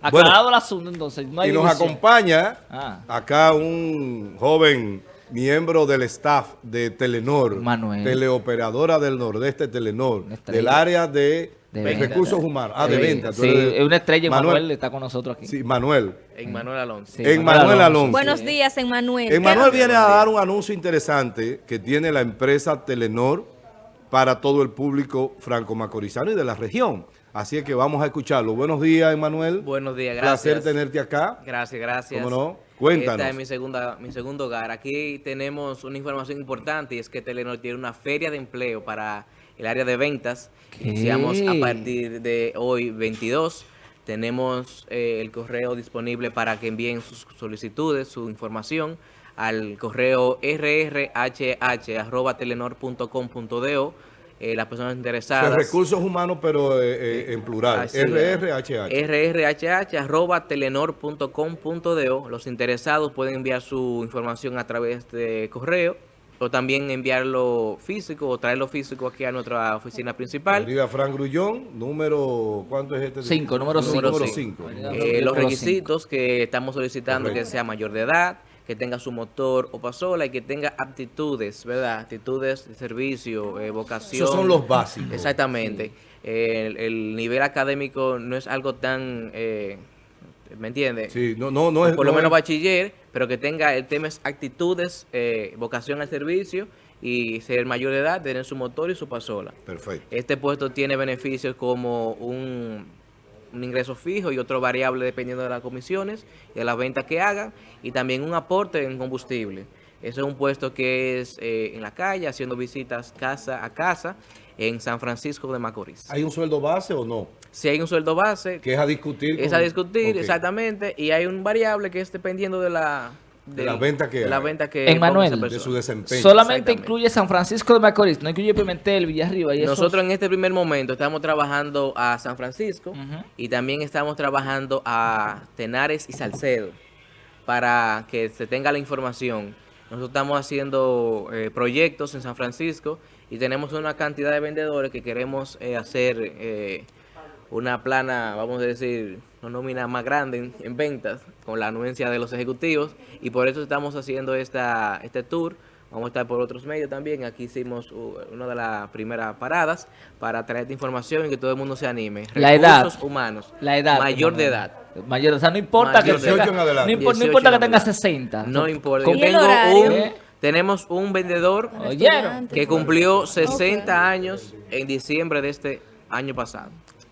Aclarado el asunto, entonces. No hay y nos acompaña Ah. acá un joven miembro del staff de Telenor, Manuel. teleoperadora del Nordeste Telenor, del área de, De de venta. recursos humanos. Ah, de Sí, venta. Sí, es una estrella. Manuel. Manuel está con nosotros aquí. Sí, Manuel. En Manuel Alonso. Sí, En Manuel Alonso. Buenos días, Emmanuel. Emanuel ¿Qué- viene a dar un anuncio interesante que tiene la empresa Telenor para todo el público franco-macorizano y de la región. Así es que vamos a escucharlo. Buenos días, Emanuel. Buenos días, gracias. Placer tenerte acá. Gracias, gracias. ¿Cómo no? Cuéntanos. Esta es mi, segunda, mi segundo hogar. Aquí tenemos una información importante y es que Telenor tiene una feria de empleo para el área de ventas. ¿Qué? Iniciamos a partir de hoy 22. Tenemos eh, el correo disponible para que envíen sus solicitudes, su información al correo rrhh.telenor.com.do. Eh, las personas O sea, interesadas. recursos humanos, pero eh, eh, en plural. Es. RRHH. rrhh.telenor.com.do. Los interesados pueden enviar su información a través de correo o también enviarlo físico o traerlo físico aquí a nuestra oficina principal. Arriba Frank Grullón, número, ¿cuánto es este? Cinco, número cinco. Número Sí. 5. Eh, los requisitos que estamos solicitando Correcto. que sea mayor de edad, que tenga su motor o pasola y que tenga aptitudes, ¿verdad? Aptitudes de servicio, eh, vocación. Esos son los básicos. Exactamente. Eh, el, el nivel académico no es algo tan, eh, ¿me entiendes? Sí, no, no, no es... Por lo no menos es- bachiller, pero que tenga el tema es actitudes, eh, vocación al servicio y ser mayor de edad, tener su motor y su pasola. Perfecto. Este puesto tiene beneficios como un, un ingreso fijo y otro variable dependiendo de las comisiones y de las ventas que hagan y también un aporte en combustible. Eso es un puesto que es eh, en la calle, haciendo visitas casa a casa en San Francisco de Macorís. ¿Hay un sueldo base o no? Si hay un sueldo base, Que es a discutir. es con- a discutir, exactamente, y hay un variable que es dependiendo de la... De la venta que de la haga. venta que Emmanuel. ponga esa De su desempeño. Solamente incluye San Francisco de Macorís, no incluye Pimentel, Villarriba y. Nosotros en este primer momento estamos trabajando a San Francisco y también estamos trabajando a Tenares y Salcedo para que se tenga la información. Nosotros estamos haciendo eh, proyectos en San Francisco y tenemos una cantidad de vendedores que queremos eh, hacer eh, una plana, vamos a decir, una nómina más grande en, en ventas con la anuencia de los ejecutivos y por eso estamos haciendo esta, este tour. Vamos a estar por otros medios también. Aquí hicimos uh, una de las primeras paradas para traer información y que todo el mundo se anime. La edad. Humanos. La edad. Mayor de edad. Mayor, o sea, no importa Mayor que tenga, 18 en adelante. no, impor- no 18 importa que en tenga adelante. 60. No importa. Yo ¿Y el tengo un, ¿Eh? tenemos un vendedor ¿Oyeron? que cumplió 60 años en diciembre de este año pasado.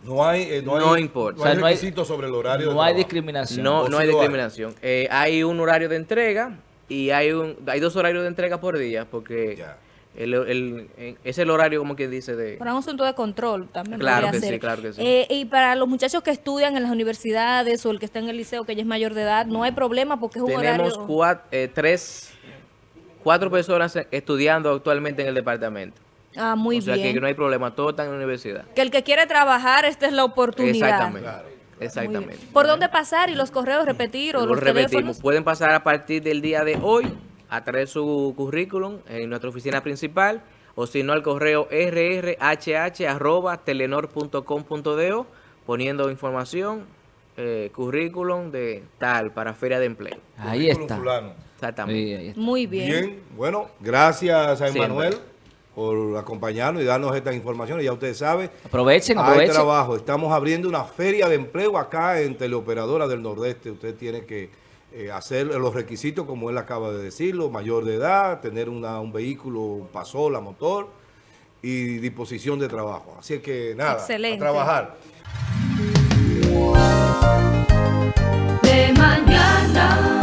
No hay, eh, no No hay, importa. No hay O sea, no hay- requisitos sobre el horario de No hay discriminación. No, ¿O no hay discriminación. Eh, hay un horario de entrega y hay un hay dos horarios de entrega por día porque Ya. el, el- eh, es el horario como que dice de... Para un asunto de control también. Claro que ser. sí, claro que sí. Eh, y para los muchachos que estudian en las universidades o el que está en el liceo que ya es mayor de edad, no hay problema porque es un Tenemos horario... cuat- eh, tres, cuatro personas estudiando actualmente en el departamento. Ah, muy o sea bien. que no hay problema, todos están en la universidad. Que el que quiere trabajar, esta es la oportunidad. Exactamente. Bien. Exactamente. ¿Por dónde pasar y los correos repetir o Lo los repetimos. teléfonos? Pueden pasar a partir del día de hoy a traer su currículum en nuestra oficina principal o si no al correo rrhh.telenor.com.do poniendo información, eh, currículum de tal para feria de empleo. Ahí Currículum está. fulano. Exactamente. Sí, ahí está. Muy bien. Bien, bueno, gracias a Siempre. Emanuel por acompañarnos y darnos estas informaciones. Ya ustedes saben, aprovechen, aprovechen. Hay trabajo. Estamos abriendo una feria de empleo acá en Teleoperadora del Nordeste. Usted tiene que eh, hacer los requisitos, como él acaba de decirlo, mayor de edad, tener un vehículo, pasola, motor y disposición de trabajo. Así que nada, Excelente. a trabajar. De mañana.